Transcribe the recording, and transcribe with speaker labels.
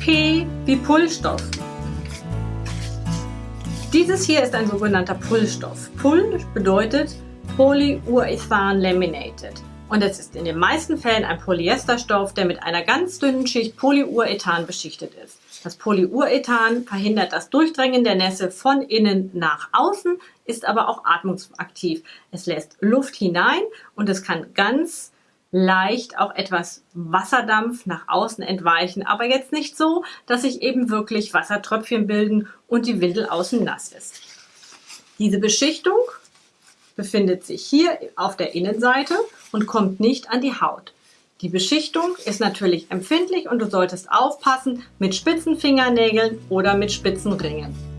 Speaker 1: P wie Pullstoff. Dieses hier ist ein sogenannter Pullstoff. Pull bedeutet Polyurethan Laminated. Und es ist in den meisten Fällen ein Polyesterstoff, der mit einer ganz dünnen Schicht Polyurethan beschichtet ist. Das Polyurethan verhindert das Durchdrängen der Nässe von innen nach außen, ist aber auch atmungsaktiv. Es lässt Luft hinein und es kann ganz leicht auch etwas Wasserdampf nach außen entweichen, aber jetzt nicht so, dass sich eben wirklich Wassertröpfchen bilden und die Windel außen nass ist. Diese Beschichtung befindet sich hier auf der Innenseite und kommt nicht an die Haut. Die Beschichtung ist natürlich empfindlich und du solltest aufpassen mit spitzen Fingernägeln oder mit spitzen Ringen.